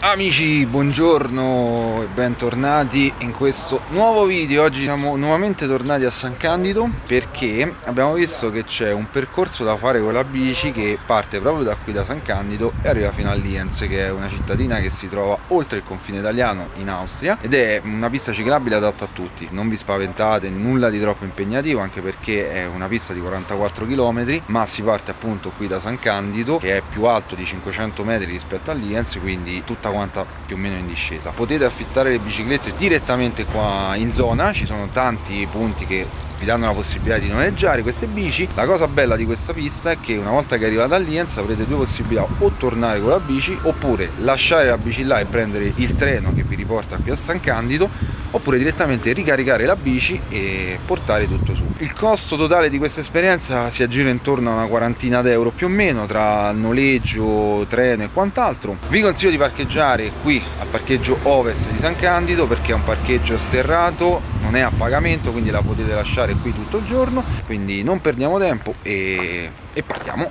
Amici, buongiorno e bentornati in questo nuovo video. Oggi siamo nuovamente tornati a San Candido perché abbiamo visto che c'è un percorso da fare con la bici che parte proprio da qui da San Candido e arriva fino a Lienz che è una cittadina che si trova oltre il confine italiano in Austria ed è una pista ciclabile adatta a tutti. Non vi spaventate, nulla di troppo impegnativo anche perché è una pista di 44 km ma si parte appunto qui da San Candido che è più alto di 500 metri rispetto a Lienz quindi tutta tutta quanta più o meno in discesa. Potete affittare le biciclette direttamente qua in zona ci sono tanti punti che vi danno la possibilità di noleggiare queste bici. La cosa bella di questa pista è che una volta che arrivate a Lienz avrete due possibilità o tornare con la bici oppure lasciare la bici là e prendere il treno che vi riporta qui a San Candido oppure direttamente ricaricare la bici e portare tutto su. Il costo totale di questa esperienza si aggira intorno a una quarantina d'euro più o meno tra noleggio, treno e quant'altro. Vi consiglio di parcheggiare qui al parcheggio ovest di San Candido perché è un parcheggio serrato, non è a pagamento quindi la potete lasciare qui tutto il giorno, quindi non perdiamo tempo e, e partiamo.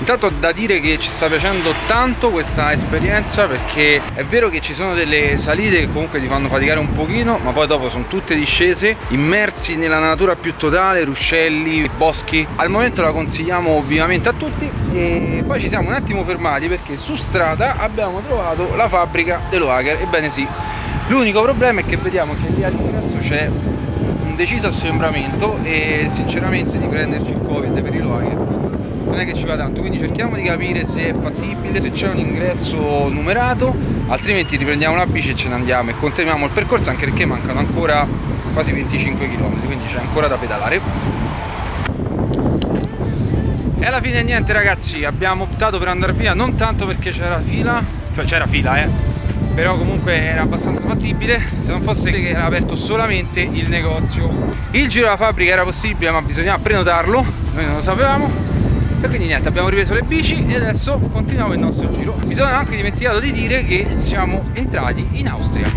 Intanto da dire che ci sta piacendo tanto questa esperienza perché è vero che ci sono delle salite che comunque ti fanno faticare un pochino ma poi dopo sono tutte discese immersi nella natura più totale, ruscelli, boschi. Al momento la consigliamo vivamente a tutti e poi ci siamo un attimo fermati perché su strada abbiamo trovato la fabbrica dell'Oager ebbene sì l'unico problema è che vediamo che lì all'ingresso c'è deciso assembramento e sinceramente di prenderci il covid per i luoghi non è che ci va tanto quindi cerchiamo di capire se è fattibile se c'è un ingresso numerato altrimenti riprendiamo la bici e ce ne andiamo e continuiamo il percorso anche perché mancano ancora quasi 25 km quindi c'è ancora da pedalare. E alla fine niente ragazzi abbiamo optato per andare via non tanto perché c'era fila cioè c'era fila eh però comunque era abbastanza fattibile se non fosse che era aperto solamente il negozio. Il giro della fabbrica era possibile ma bisognava prenotarlo noi non lo sapevamo e quindi niente abbiamo ripreso le bici e adesso continuiamo il nostro giro. Mi sono anche dimenticato di dire che siamo entrati in Austria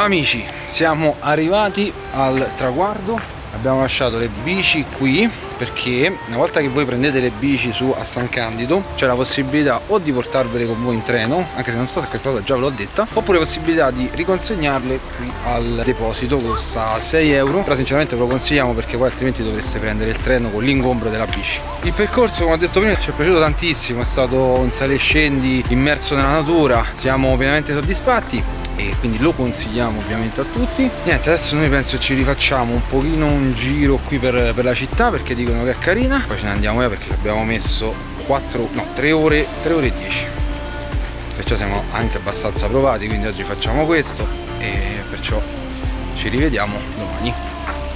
Amici, siamo arrivati al traguardo, abbiamo lasciato le bici qui perché una volta che voi prendete le bici su a San Candido c'è la possibilità o di portarvele con voi in treno, anche se non so se questa cosa già ve l'ho detta, oppure possibilità di riconsegnarle qui al deposito, costa 6 euro, però sinceramente ve lo consigliamo perché poi altrimenti dovreste prendere il treno con l'ingombro della bici. Il percorso come ho detto prima ci è piaciuto tantissimo, è stato un sale e scendi immerso nella natura, siamo pienamente soddisfatti e quindi lo consigliamo ovviamente a tutti. Niente adesso noi penso ci rifacciamo un pochino un giro qui per, per la città perché dicono che è carina. Poi ce ne andiamo via perché ci abbiamo messo 4 no 3 ore 3 ore e 10 perciò siamo anche abbastanza provati quindi oggi facciamo questo e perciò ci rivediamo domani.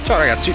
Ciao ragazzi!